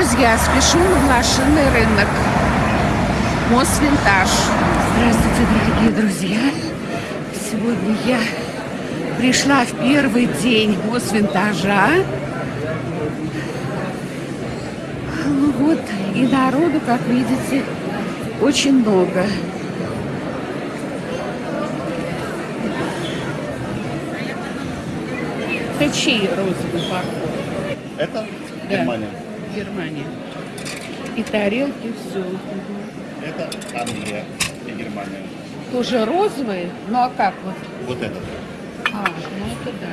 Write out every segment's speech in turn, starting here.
друзья, спешу на блошиный рынок. Мосвинтаж. Здравствуйте, дорогие друзья. Сегодня я пришла в первый день Мосвинтажа. Ну вот, и народу, как видите, очень много. Это чьи розовый поход? Это Да. Германия. Германия. И тарелки, все. Это Англия и Германия. Тоже розовые? Ну а как вот? Вот этот. А, ну это да.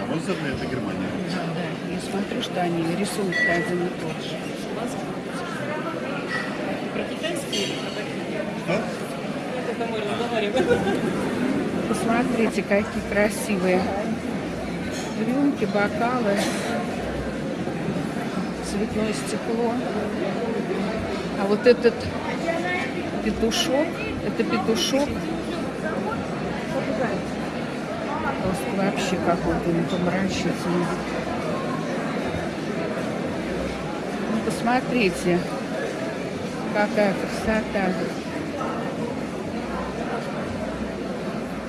А розовый это Германия. Да, да. Я смотрю, что они рисунок один и тот же. Что? Посмотрите, какие красивые рюмки, бокалы, цветное стекло. А вот этот петушок, это петушок. Просто вообще какой-то непомрачительный. Ну, посмотрите, какая красота.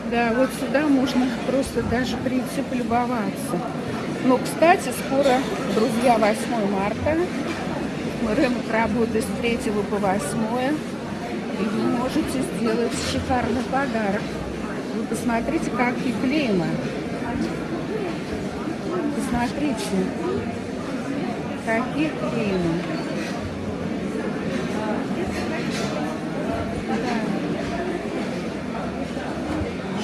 Да, вот сюда можно просто даже прийти полюбоваться. Но, кстати, скоро, друзья, 8 марта. Рынок работает с 3 по 8. И вы можете сделать шикарный подарок. Вы посмотрите, какие клейма. Посмотрите, какие.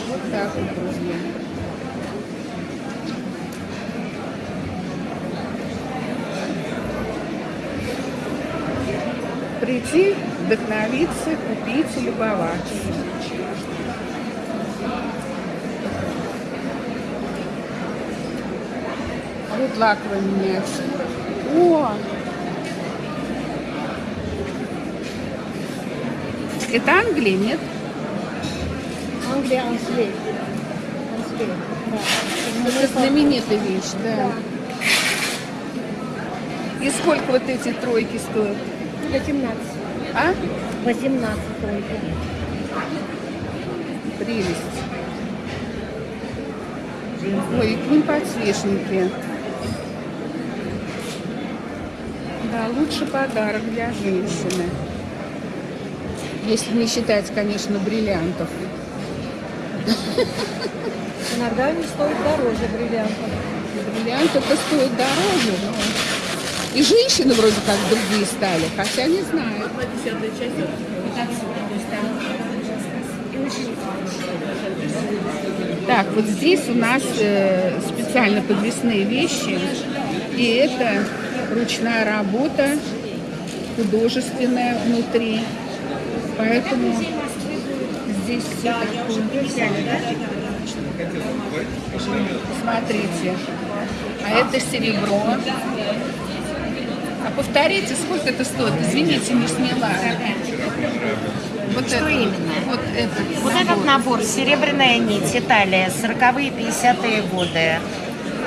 Вот так вот, друзья. Прийти, вдохновиться, купить и любоваться. Вот лаковая миниатюра. О! Это Англия, нет? Англия, Англия. Англия, да. Это знаменитая вещь, да. И сколько вот эти тройки стоят? 18. А? 18 только. Прелесть. Ой, к ним подсвечники. Да, лучший подарок для женщины. Если не считать, конечно, бриллиантов. Иногда они стоят дороже бриллиантов. Бриллианты-то стоят дороже, но... И женщины вроде как другие стали, хотя не знаю. Так, вот здесь у нас э, специально подвесные вещи. И это ручная работа, художественная внутри. Поэтому здесь все такое. Смотрите. А это серебро. А повторите, сколько это стоит? Извините, не сняла. Вот Что это, именно? Вот этот. Вот этот набор «Серебряная нить», Италия, 40-е, 50-е годы.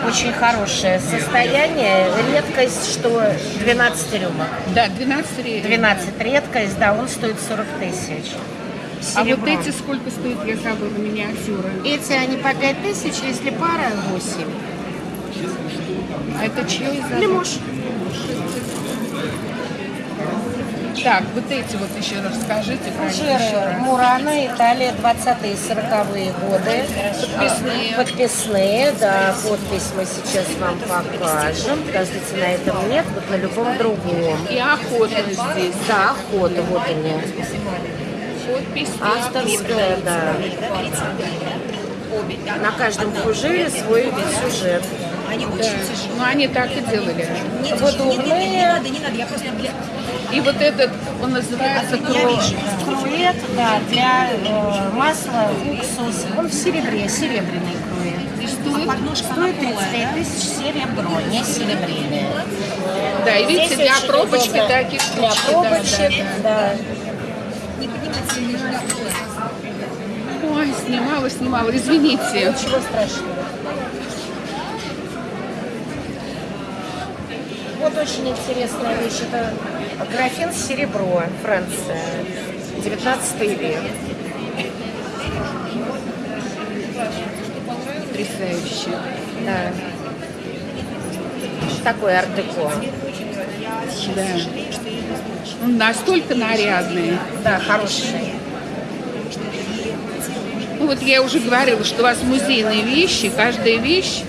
Очень хорошее состояние. Редкость, что 12 рюмок. Да, 12 рублей. 12 редкость, да, он стоит 40 тысяч. А вот эти сколько стоят, я забыла, миниатюры? Эти они по 5 тысяч, если пара 8. А это чье из Лимош. Так, вот эти вот еще расскажите про Жиры. Мурана, Италия, 20-е, 40-е годы. Подписные. Подписные, да, подпись мы сейчас вам покажем. Подождите, на этом нет, вот на любом другом. И охота здесь. Да, охота, вот они. Подпись. и Авторская, да. На каждом фужере свой сюжет. охота. Да. Ну, они так и делали. Выдувные, И вот этот, он называется кровь. крует, да, для э, масла, уксус. Он в серебре, серебряный крует. И стоит, Стоит 35 тысяч серебро, не серебряное. да, и видите, для пробочки удобно. таких Для пробочек, да, да. да. Ой, снимала, снимала, извините. Ничего страшного. Вот вот очень интересная вещь. Это графин серебро, Франция, 19 век. Потрясающе. Да. Такой ар-деко. Да. Он настолько нарядный. Да, хороший. Ну вот я уже говорила, что у вас музейные вещи, каждая вещь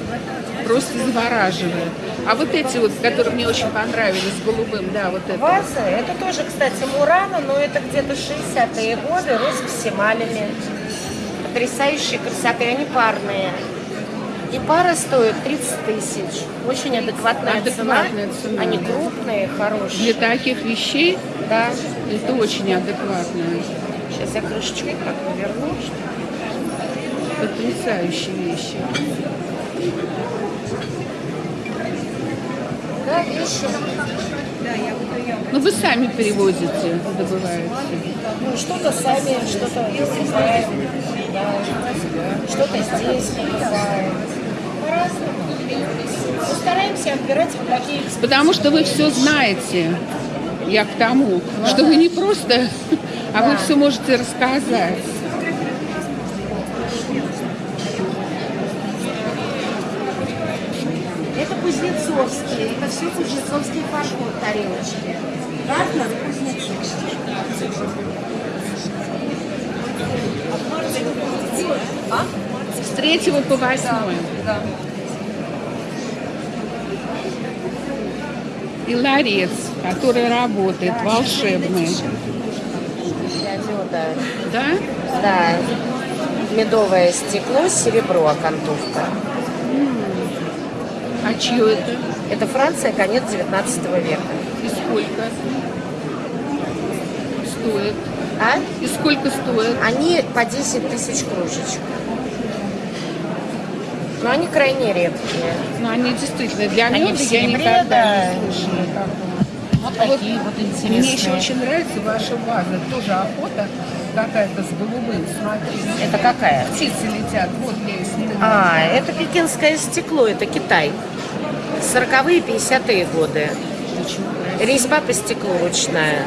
просто завораживает. А вот эти вот, которые мне очень понравились, голубым, да, вот это. Ваза, это тоже, кстати, Мурана, но это где-то 60-е годы, роспись эмалями. Потрясающие красоты, они парные. И пара стоит 30 тысяч. Очень адекватная, Адекватная цена, Они да. крупные, Для хорошие. таких вещей Да. это очень адекватно. Сейчас я крышечку так наверну. Потрясающие вещи. Да, вещи. Ну вы сами перевозите, добываете. Ну, что-то сами, что-то покупаем. Да. Что-то здесь покупаем. Мы стараемся отбирать вот такие Потому что вы все знаете. Я к тому, что вы не просто, а вы все можете рассказать. Это кузнецовские, это все кузнецовские фарфор тарелочки. Гартнер Кузнецов. С третьего по восьмое. И ларец, который работает, волшебный. Диода. Да? Да. Медовое стекло, серебро, окантовка. А чье это? Это Франция, конец 19 века. И сколько? Стоит. А? И сколько стоит? Они по 10 тысяч кружечек. Но они крайне редкие. Ну, они действительно для Они меда я никогда да. не слышала такого. Вот А вот такие вот Мне еще интересные. очень нравится ваша ваза. Тоже охота какая-то с голубым. Смотрите. Это какая? Птицы летят. Вот я ее снимаю. А, это пекинское стекло, это Китай. 40-е, 50-е годы. Резьба по стеклу ручная.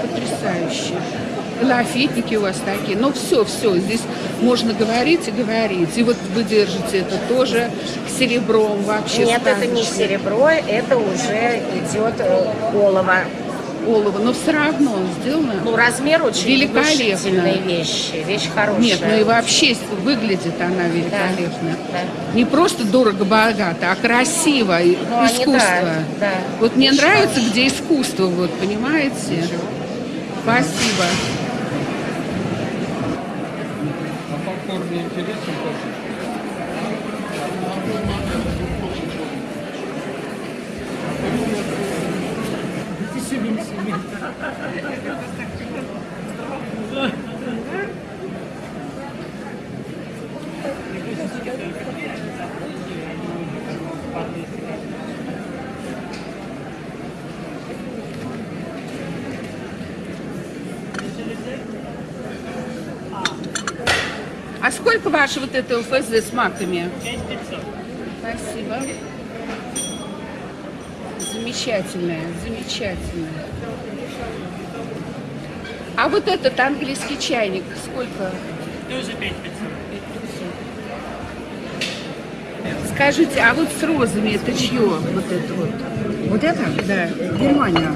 Потрясающе. Лафетники у вас такие. Ну, все, все. Здесь можно говорить и говорить. И вот вы держите это тоже серебром вообще. Нет, это не серебро, это уже идет э, олово. Олово. Но все равно сделано. Ну, размер очень Великолепно. внушительной вещи. Вещь хорошая. Нет, ну и вообще выглядит она великолепно. да. Не просто дорого-богато, а красиво, и Ну, они, искусство. да, да. Вот мне Очень нравится, где искусство, вот, понимаете? Спасибо. А попкорн не ваше вот это УФЗ с маками? Спасибо. Замечательное, замечательное. А вот этот английский чайник сколько? Тоже 5 Скажите, а вот с розами это чье? Вот это вот? Вот это? Да, Германия.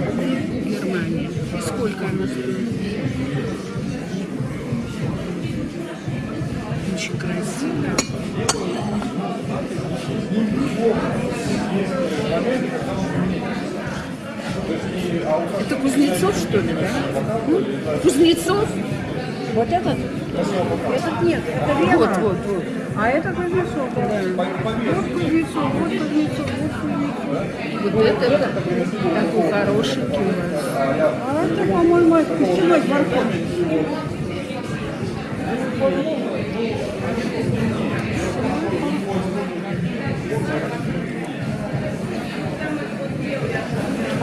Германия. Сколько она стоит? Очень красиво. Это Кузнецов, что ли, да? М? Кузнецов? Вот этот? Этот нет, это Вена. Вот, вот, вот. А это Кузнецов. Вот Кузнецов, вот Кузнецов, вот Кузнецов. Вот это такой хорошенький у вас. А это, по-моему, от пищевой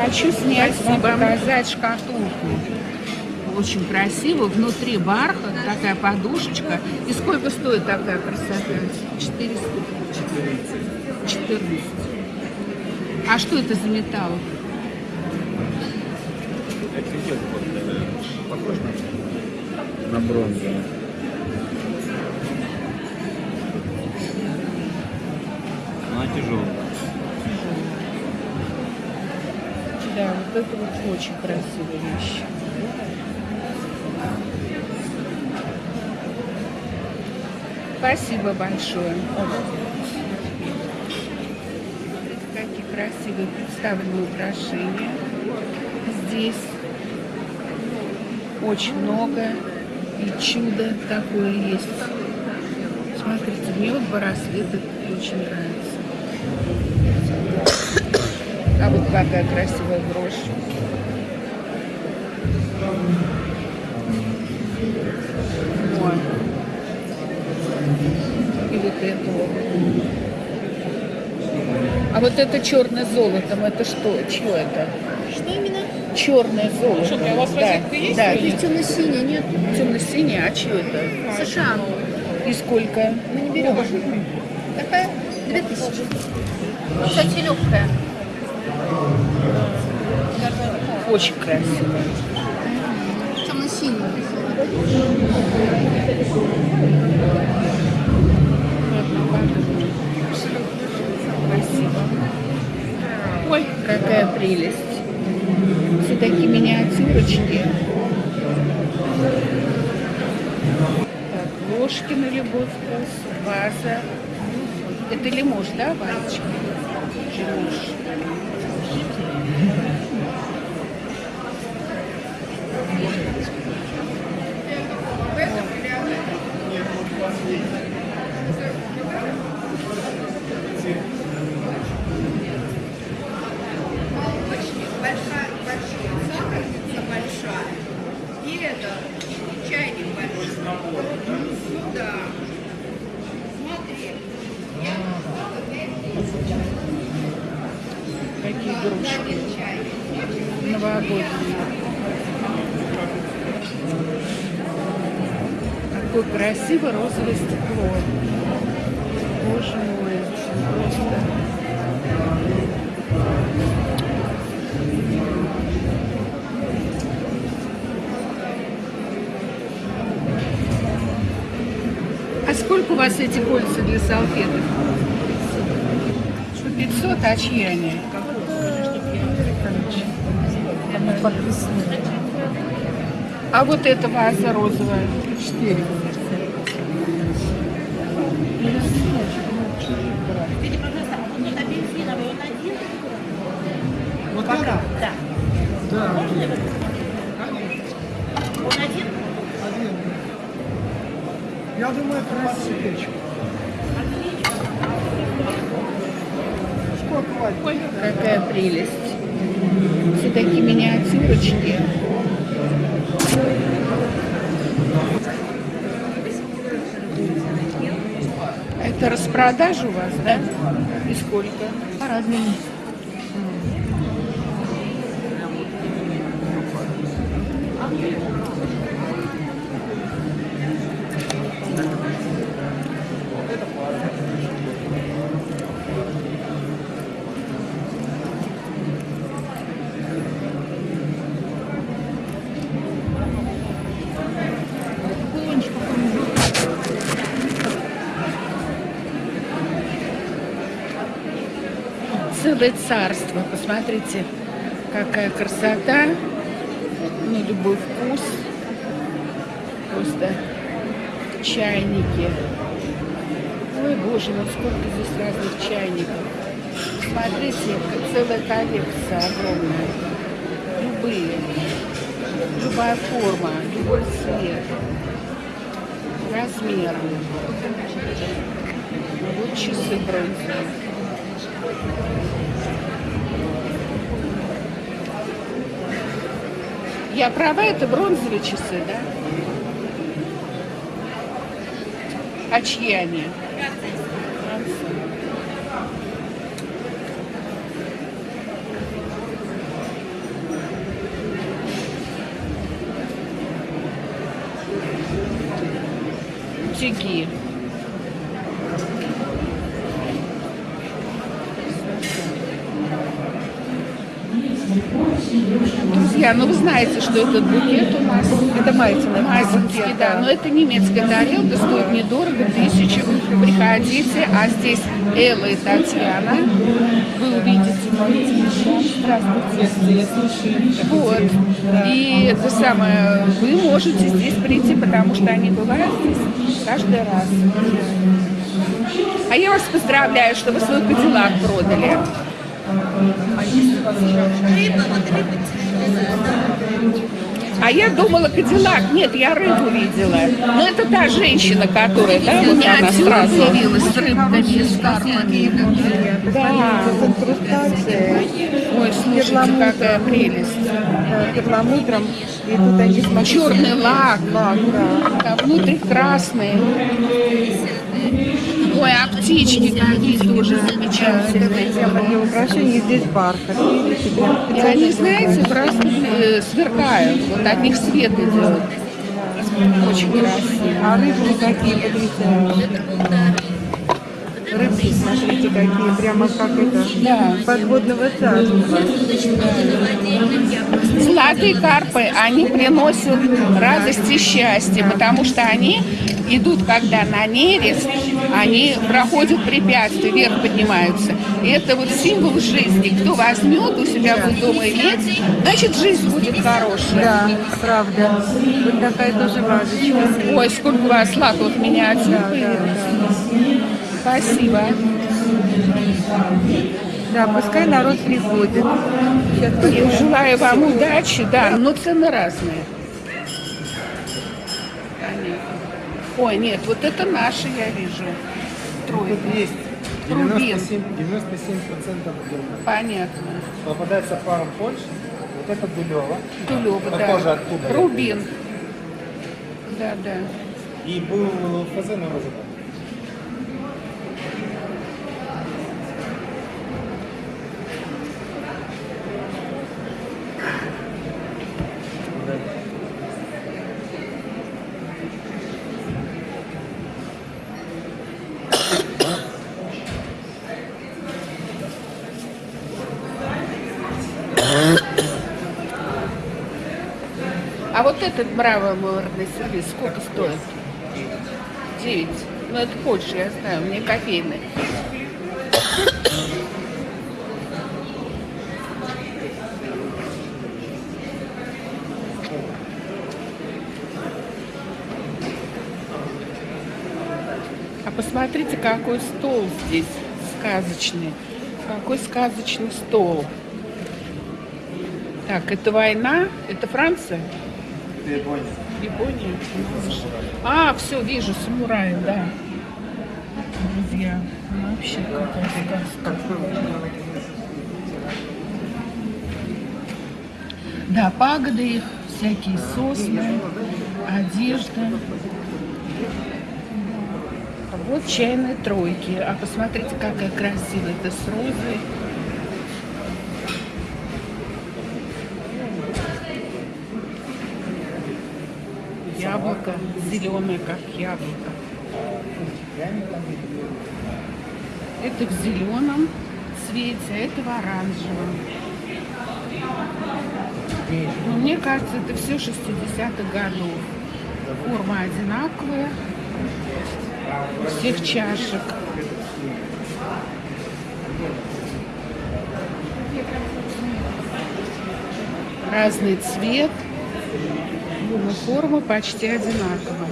Хочу снять вам показать шкатулку. Очень красиво. Внутри бархат. Такая подушечка. И сколько стоит такая красота? 400. 14. А что это за металл? Похож на, на бронзу. Она тяжелая. Да, вот это вот очень красивая вещь. Спасибо большое. Какие красивые представлены украшения. Здесь очень много и чудо такое есть. Смотрите, мне вот браслет этот очень нравится. А вот какая красивая брошь. И вот это вот. А вот это черное золотом, это что? Чье это? Что именно? Черное золото. Что, у вас да, есть Да, Здесь темно-синий, нет? темно-синий, а чье это? США. И сколько? Мы не берем. Такая 2000. Кстати, легкая. Очень красиво. Темно-синий. Спасибо. Ой, какая прелесть. Все такие миниатюрочки. Так, ложки на любой вкус, ваза. Это лимуш, да, вазочка? Лимуш. большая, большая сахарница большая. И это, и чайник большой. Ну да. Смотри. Какие игрушки. Новогодние. Какое красивое розовое стекло. Боже мой, просто. А сколько у вас эти кольца для салфеток? 500, а чьи они? А вот эта ваза розовая? 4. Это? Да. Да. Он один? Один. Я думаю, это на свечку. Сколько какая прелесть. Все такие миниатюрочки. Это распродажа у вас, да? И сколько? По-разному. Целое царство. Посмотрите, какая красота. На любой вкус. Просто чайники. Ой, боже, вот сколько здесь разных чайников. Смотрите, целая коллекция огромная. Любые. Любая форма, любой цвет. Размер. Вот часы бронзовые. Я права, это бронзовые часы, да? А чьи они? бутики. Друзья, ну вы знаете, что этот букет у нас Это Майтина. Майский, да, но это немецкая тарелка, стоит недорого, тысячу. Приходите, а здесь Элла и Татьяна. Вы увидите мою. Здравствуйте. Вот. И это самое, вы можете здесь прийти, потому что они бывают здесь каждый раз. А я вас поздравляю, что вы свой кадиллак продали. А я думала Кадиллак. Нет, я рыбу видела. Но это та женщина, которая, да, вот она сразу. Появилась с рыбками, с карпами. Да. Ой, слушайте, какая прелесть. перламутром. И тут они смотрите, Черный лак. лак, да. А внутри красный. Ой, а птички какие тоже замечательные. Украшений здесь бархат. И они, знаете, просто э, сверкают. Вот от них свет идет. Очень красиво. А рыбки какие потрясающие. Рыбки, смотрите, какие. Прямо как это. Да. Подводного царства. Золотые карпы, они приносят радость и счастье, потому что они идут, когда на нерест, они проходят препятствия, вверх поднимаются. И это вот символ жизни. Кто возьмет у себя будет дома иметь, значит, жизнь будет хорошая. Да, правда. Вот такая тоже вазочка. Ой, сколько у вас лаков миниатюр появилось. Спасибо. Да, пускай народ приходит. Сейчас И желаю вам удачи, да, но цены разные. Понятно. Ой, нет, вот это наши, я вижу. Тройка. Есть. Рубин. 97, 97% Германии. Понятно. Попадается пара Польши. Вот это Дулева. Похоже да. оттуда. Рубин. Да, да. И был ФЗ на розовом. А вот этот мраморный сервис сколько стоит? Девять. Ну, это Польша, я знаю, мне кофейный. А посмотрите, какой стол здесь сказочный. Какой сказочный стол. Так, это война? Это Франция? Япония. Япония? А, все, вижу, самураи, да. Друзья, ну, вообще какая сказка. Да, пагоды их, всякие сосны, одежда. А Вот чайные тройки. А посмотрите, какая красивая. Это с розой. Зеленое, как яблоко. Это в зеленом цвете, а это в оранжевом. Но мне кажется, это все 60-х годов. Форма одинаковая. Всех чашек. Разный цвет. Но форма почти одинаковая.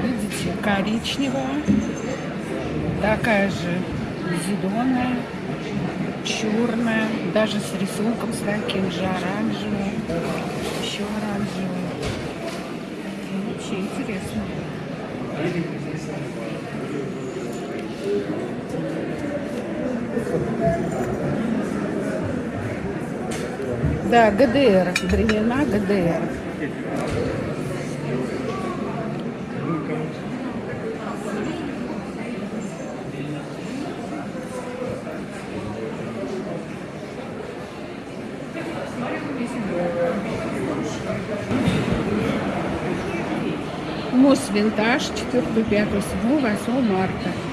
Видите, коричневая, такая же зеленая, черная, даже с рисунком с таким же оранжевым, еще оранжевый. Вообще интересно. Да, ГДР, времена ГДР. Мос Винтаж 4, 5, 7, 8 марта.